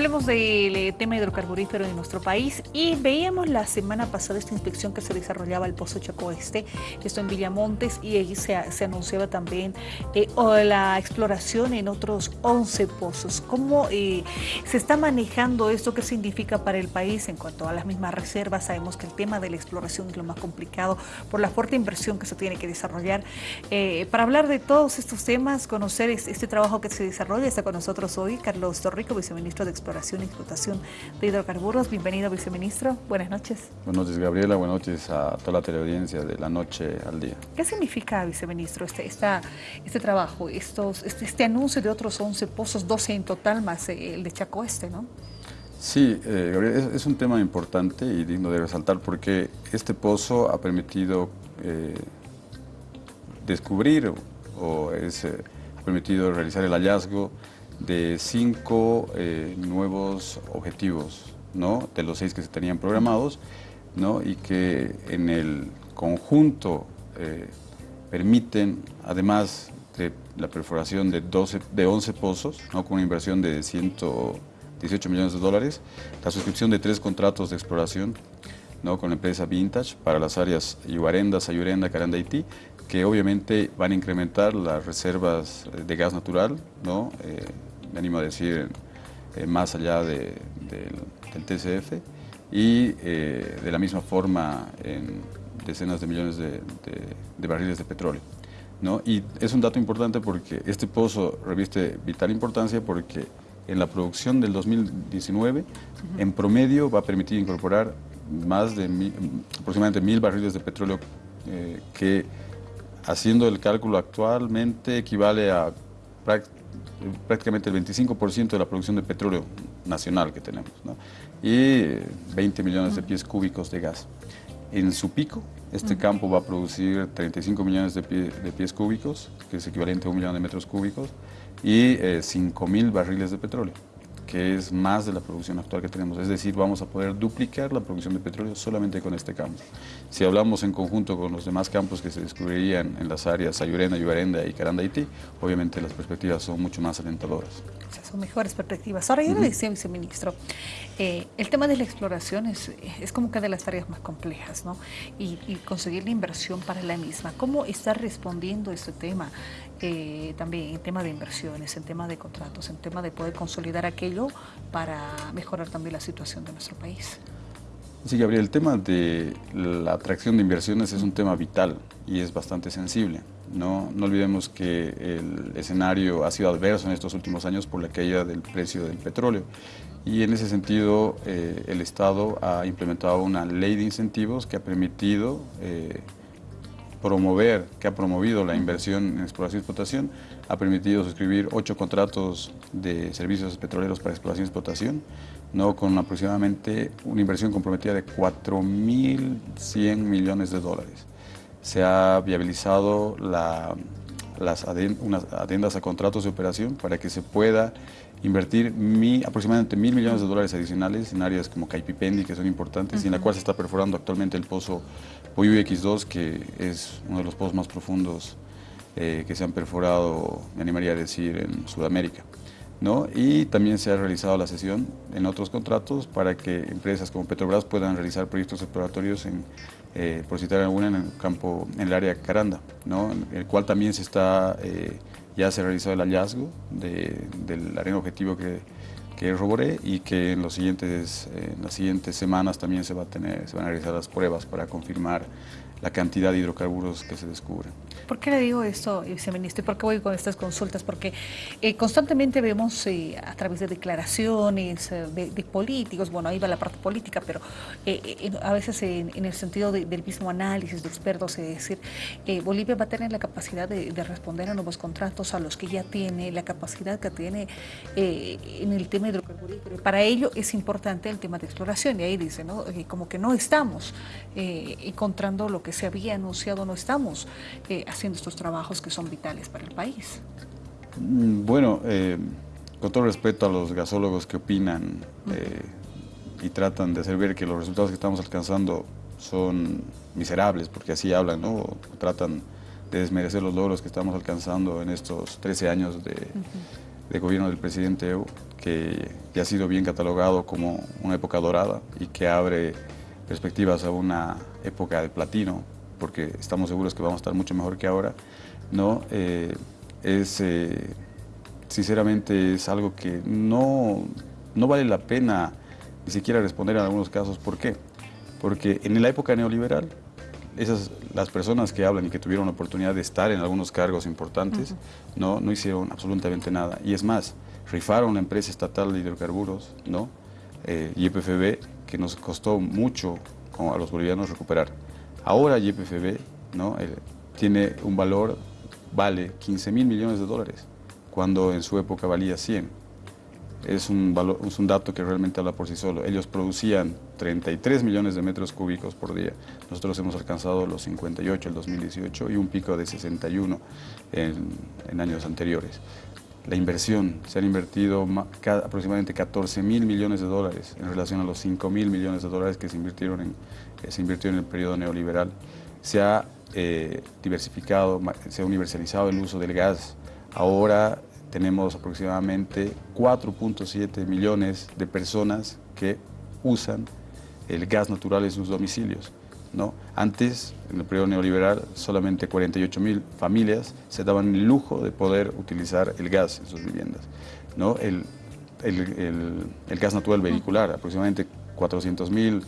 Hablemos del eh, tema hidrocarburífero en nuestro país y veíamos la semana pasada esta inspección que se desarrollaba el Pozo Chaco Este, esto en Villamontes, y ahí se, anunciaba también eh, la exploración en otros 11 pozos. ¿Cómo eh, se está manejando esto? ¿Qué significa para el país en cuanto a las mismas reservas? Sabemos que el tema de la exploración es lo más complicado por la fuerte inversión que se tiene que desarrollar. para hablar de todos estos temas, conocer este, este trabajo que se desarrolla, está con nosotros hoy Carlos Torrico, viceministro de Exploración y Explotación de Hidrocarburos. Bienvenido, viceministro. Buenas noches. Buenas noches, Gabriela. Buenas noches a toda la teleaudiencia de la noche al día. ¿Qué significa, viceministro, este, este trabajo, estos, este, este, anuncio de otros 11 pozos, 12 en total, más el de Chaco Este, no? Sí, eh, Gabriela, es, un tema importante y digno de resaltar porque este pozo ha permitido eh, descubrir o, es, eh, ha permitido realizar el hallazgo de cinco eh, nuevos objetivos, ¿no? de los seis que se tenían programados, ¿no? y que en el conjunto eh, permiten, además de la perforación de, 12, de 11 pozos, ¿no? con una inversión de 118 millones de dólares, la suscripción de tres contratos de exploración ¿no? con la empresa Vintage para las áreas Ibarenda, Sayurenda, Caranda, Haití, que obviamente van a incrementar las reservas de gas natural, ¿no? Eh, me animo a decir, eh, más allá del TCF y eh, de la misma forma en decenas de millones de, barriles de petróleo. ¿no? Y es un dato importante porque este pozo reviste vital importancia porque en la producción del 2019, en promedio va a permitir incorporar más de aproximadamente mil barriles de petróleo eh, que haciendo el cálculo actualmente equivale a prácticamente el 25% de la producción de petróleo nacional que tenemos, y 20 millones de pies cúbicos de gas. En su pico, este campo va a producir 35 millones de, pies cúbicos, que es equivalente a un millón de metros cúbicos, y 5 eh, mil barriles de petróleo que es más de la producción actual que tenemos. Es decir, vamos a poder duplicar la producción de petróleo solamente con este campo. Si hablamos en conjunto con los demás campos que se descubrirían en las áreas Ayurena, Yuarenda y Haití, obviamente las perspectivas son mucho más alentadoras. son mejores perspectivas. Ahora, yo le decía, viceministro, eh, el tema de la exploración es, es, como que de las tareas más complejas, ¿no? Y, y conseguir la inversión para la misma. ¿Cómo está respondiendo este tema? Eh, también en tema de inversiones, en tema de contratos, en tema de poder consolidar aquello para mejorar también la situación de nuestro país. Sí, Gabriel, el tema de la atracción de inversiones es un tema vital y es bastante sensible. No, no olvidemos que el escenario ha sido adverso en estos últimos años por la caída del precio del petróleo y en ese sentido eh, el Estado ha implementado una ley de incentivos que ha permitido eh, promover, que ha promovido la inversión en exploración y explotación, ha permitido suscribir ocho contratos de servicios petroleros para exploración y explotación, ¿no? con aproximadamente una inversión comprometida de 4.100 millones de dólares. Se ha viabilizado las unas adendas a contratos de operación para que se pueda invertir aproximadamente mil millones de dólares adicionales en áreas como Caipipendi, que son importantes, y en la cual se está perforando actualmente el pozo Poyuy X2, que es uno de los pozos más profundos eh, que se han perforado, me animaría a decir, en Sudamérica. ¿No? Y también se ha realizado la sesión en otros contratos para que empresas como Petrobras puedan realizar proyectos exploratorios, en, eh, por citar alguna, en el campo, en el área Caranda, ¿no? en el cual también se está... Eh, ya se ha realizado el hallazgo del arena objetivo que, que roboré y que en, los siguientes, en las siguientes semanas también se, va a tener, se van a realizar las pruebas para confirmar la cantidad de hidrocarburos que se descubren. ¿Por qué le digo esto, viceministro? ¿Y por qué voy con estas consultas? Porque eh, constantemente vemos eh, a través de declaraciones eh, de, políticos, bueno, ahí va la parte política, pero a veces en, el sentido del mismo análisis de expertos, es decir, Bolivia va a tener la capacidad de, responder a nuevos contratos, a los que ya tiene, la capacidad que tiene en el tema hidrocarburífero. Para ello es importante el tema de exploración, y ahí dice, ¿no? como que no estamos encontrando lo que se había anunciado, no estamos eh, haciendo estos trabajos que son vitales para el país. Mm, bueno, eh, con todo respeto a los gasólogos que opinan eh, y tratan de hacer ver que los resultados que estamos alcanzando son miserables, porque así hablan, ¿no? Tratan de desmerecer los logros que estamos alcanzando en estos 13 años de, de gobierno del presidente Evo, que ya ha sido bien catalogado como una época dorada y que abre perspectivas a una época de platino, porque estamos seguros que vamos a estar mucho mejor que ahora, ¿no? Eh, es, eh, sinceramente, es algo que no, no vale la pena ni siquiera responder en algunos casos. ¿Por qué? Porque en la época neoliberal, esas, las personas que hablan y que tuvieron la oportunidad de estar en algunos cargos importantes, no, no hicieron absolutamente nada. Y es más, rifaron la empresa estatal de hidrocarburos, ¿no? Eh, YPFB, que nos costó mucho a los bolivianos recuperar. Ahora YPFB ¿no? Eh, tiene un valor, vale 15 mil millones de dólares, cuando en su época valía 100 es un, valor, es un dato que realmente habla por sí solo. Ellos producían 33 millones de metros cúbicos por día. Nosotros hemos alcanzado los 58 el 2018 y un pico de 61 en, años anteriores. La inversión, se han invertido aproximadamente 14 mil millones de dólares en relación a los 5 mil millones de dólares que se invirtieron en, se invirtió en el periodo neoliberal. Se ha eh, diversificado, se ha universalizado el uso del gas. Ahora tenemos aproximadamente 4.7 millones de personas que usan el gas natural en sus domicilios. ¿No? Antes, en el periodo neoliberal, solamente 48 mil familias se daban el lujo de poder utilizar el gas en sus viviendas. ¿no? El, gas natural vehicular, aproximadamente 400 mil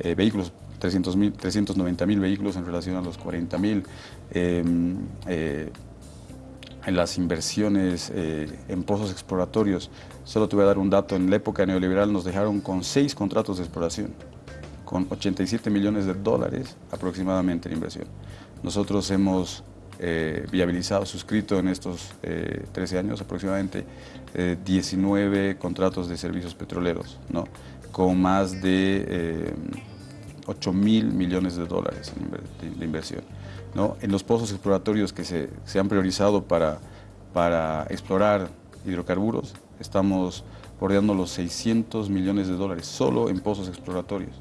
eh, vehículos 390 mil vehículos en relación a los 40 mil. Em, eh, en las inversiones eh, en pozos exploratorios. Solo te voy a dar un dato, en la época neoliberal nos dejaron con seis contratos de exploración, con 87 millones de dólares aproximadamente en inversión. Nosotros hemos eh, viabilizado, suscrito en estos 13 eh, años aproximadamente 19 contratos de servicios petroleros, ¿no? con más de 8 mil millones de dólares de inversión. En los pozos exploratorios que se, han priorizado para, para explorar hidrocarburos, estamos bordeando los 600 millones de dólares solo en pozos exploratorios.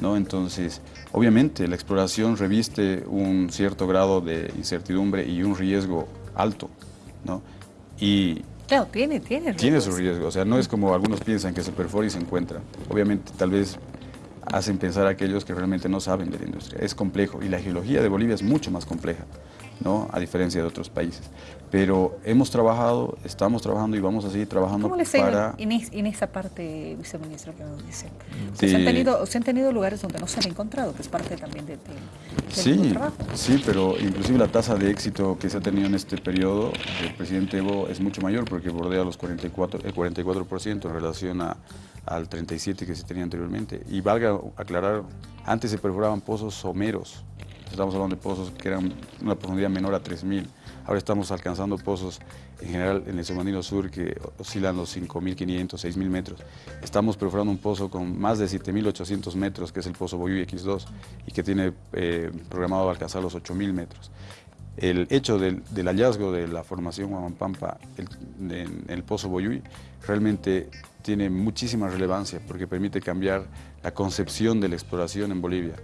¿No? Entonces, obviamente la exploración reviste un cierto grado de incertidumbre y un riesgo alto. ¿no? Y Claro, tiene, tiene Tiene su riesgo, o sea, no es como algunos piensan que se perfora y se encuentra. Obviamente, tal vez hacen pensar a aquellos que realmente no saben de la industria. Es complejo y la geología de Bolivia es mucho más compleja, ¿no? a diferencia de otros países. Pero hemos trabajado, estamos trabajando y vamos a seguir trabajando ¿Cómo para... En, en, esa parte, viceministro, que nos dice? se, han tenido, se han tenido lugares donde no se han encontrado, que es parte también de, sí, Sí, pero inclusive la tasa de éxito que se ha tenido en este periodo del presidente Evo es mucho mayor porque bordea los 44, el 44% en relación a al 37 que se tenía anteriormente. Y valga aclarar, antes se perforaban pozos someros, estamos hablando de pozos que eran una profundidad menor a 3.000. Ahora estamos alcanzando pozos en general en el submarino sur que oscilan los 5.500, 6.000 metros. Estamos perforando un pozo con más de 7.800 metros, que es el pozo Boyuy X2, y que tiene eh, programado alcanzar los 8.000 metros. El hecho del, hallazgo de la formación Huamampampa en el pozo Boyuy realmente tiene muchísima relevancia porque permite cambiar la concepción de la exploración en Bolivia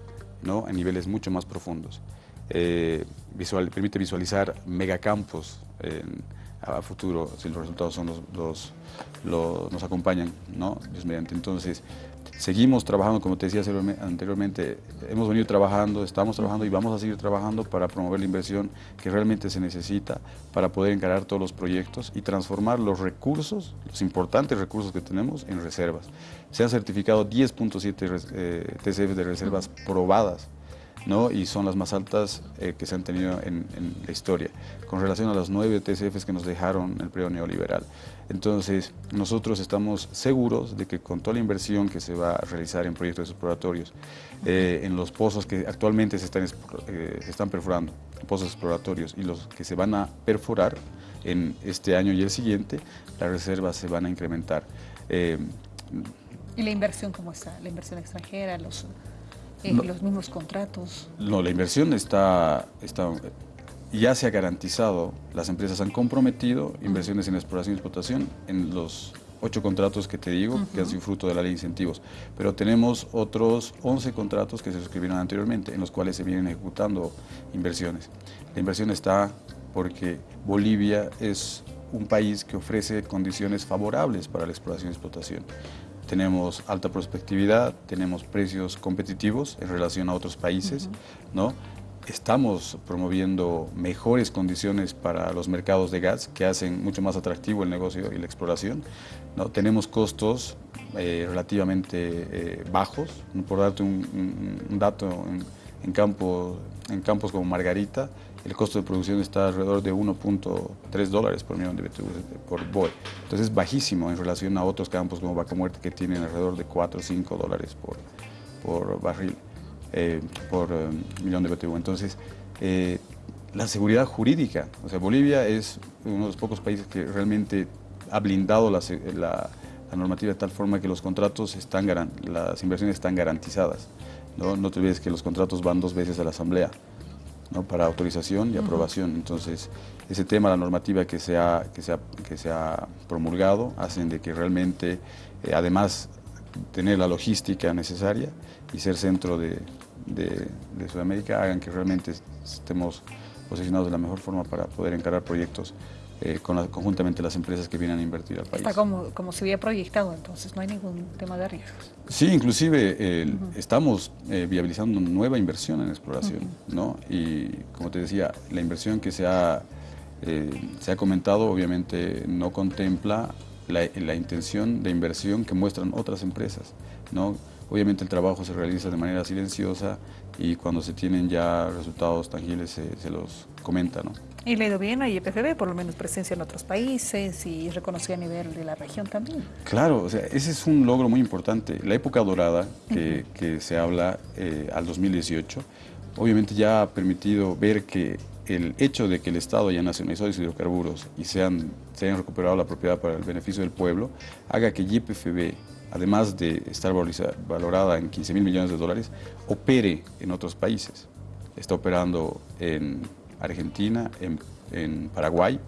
¿no? en niveles mucho más profundos. Eh, permite visualizar megacampos a futuro si los resultados son los, los, nos acompañan, ¿no? mediante. Entonces, Seguimos trabajando, como te decía anteriormente, hemos venido trabajando, estamos trabajando y vamos a seguir trabajando para promover la inversión que realmente se necesita para poder encarar todos los proyectos y transformar los recursos, los importantes recursos que tenemos, en reservas. Se han certificado 10.7 eh, TCF de reservas probadas ¿no? y son las más altas eh, que se han tenido en, la historia, con relación a las nueve TCFs que nos dejaron el periodo neoliberal. Entonces, nosotros estamos seguros de que con toda la inversión que se va a realizar en proyectos exploratorios, eh, en los pozos que actualmente se están, eh, se están perforando, pozos exploratorios, y los que se van a perforar en este año y el siguiente, las reservas se van a incrementar. ¿Y la inversión cómo está? ¿La inversión extranjera? los los mismos contratos. No, la inversión está, está, ya se ha garantizado, las empresas han comprometido inversiones en exploración y explotación en los ocho contratos que te digo, que han sido fruto de la ley de incentivos, pero tenemos otros 11 contratos que se suscribieron anteriormente, en los cuales se vienen ejecutando inversiones. La inversión está porque Bolivia es un país que ofrece condiciones favorables para la exploración y explotación. Tenemos alta prospectividad, tenemos precios competitivos en relación a otros países, ¿no? Estamos promoviendo mejores condiciones para los mercados de gas que hacen mucho más atractivo el negocio y la exploración. ¿no? Tenemos costos eh, relativamente eh, bajos, por darte un, dato, en, en, campo, en campos como Margarita, el costo de producción está alrededor de 1.3 dólares por millón de BTU por BOE. Entonces es bajísimo en relación a otros campos como Vaca Muerte que tienen alrededor de 4 o 5 dólares por, por barril, eh, por eh, millón de BTU. Entonces, eh, la seguridad jurídica, o sea, Bolivia es uno de los pocos países que realmente ha blindado la, la, normativa de tal forma que los contratos están, las inversiones están garantizadas. ¿no? no te olvides que los contratos van dos veces a la asamblea para autorización y aprobación. Entonces, ese tema, la normativa que se ha, que se que se ha promulgado, hacen de que realmente, eh, además tener la logística necesaria y ser centro de, de, de Sudamérica, hagan que realmente estemos posicionados de la mejor forma para poder encarar proyectos eh, con conjuntamente las empresas que vienen a invertir al país. Está como, como se había proyectado, entonces no hay ningún tema de riesgos. Sí, inclusive estamos eh, viabilizando nueva inversión en exploración, ¿no? Y como te decía, la inversión que se ha, eh, se ha comentado obviamente no contempla la, la, intención de inversión que muestran otras empresas, ¿no? Obviamente el trabajo se realiza de manera silenciosa y cuando se tienen ya resultados tangibles se, se los comenta, ¿no? Y le ha ido bien a IPFB, por lo menos presencia en otros países y reconocida a nivel de la región también. Claro, o sea, ese es un logro muy importante. La época dorada que, que se habla eh, al 2018, obviamente ya ha permitido ver que el hecho de que el Estado haya nacionalizado los hidrocarburos y se, han, se hayan recuperado la propiedad para el beneficio del pueblo, haga que YPFB, además de estar valorada en 15 mil millones de dólares, opere en otros países. Está operando en Argentina, en, Paraguay,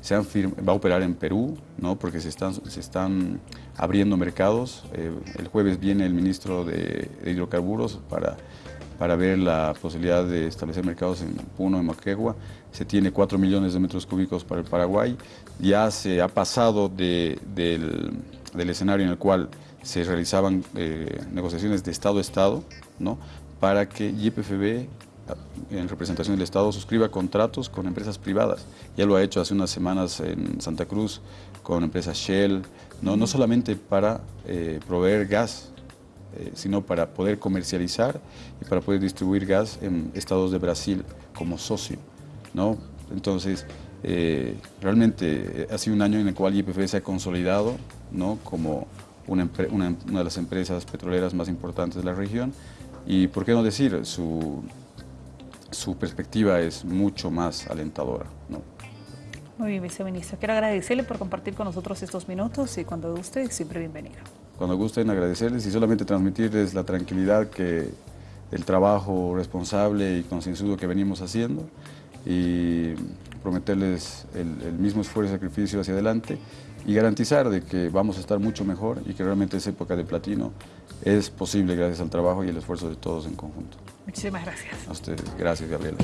se va a operar en Perú, ¿no? porque se están, abriendo mercados. Eh, el jueves viene el ministro de, Hidrocarburos para, para ver la posibilidad de establecer mercados en Puno, en Moquegua. Se tiene 4 millones de metros cúbicos para el Paraguay. Ya se ha pasado del, escenario en el cual se realizaban eh, negociaciones de Estado a Estado, ¿no? para que YPFB en representación del Estado suscriba contratos con empresas privadas. Ya lo ha hecho hace unas semanas en Santa Cruz con empresas Shell, no, no solamente para eh, proveer gas, eh, sino para poder comercializar y para poder distribuir gas en estados de Brasil como socio. ¿no? Entonces, eh, realmente ha sido un año en el cual YPF se ha consolidado ¿no? como una, una, una de las empresas petroleras más importantes de la región y, ¿por qué no decir, su su perspectiva es mucho más alentadora. ¿no? Muy bien, viceministro. Quiero agradecerle por compartir con nosotros estos minutos y cuando guste, siempre bienvenido. Cuando gusten, agradecerles y solamente transmitirles la tranquilidad que el trabajo responsable y concienzudo que venimos haciendo y prometerles el, mismo esfuerzo y sacrificio hacia adelante y garantizar de que vamos a estar mucho mejor y que realmente esa época de platino es posible gracias al trabajo y el esfuerzo de todos en conjunto. Muchísimas gracias. A ustedes. Gracias, Gabriela.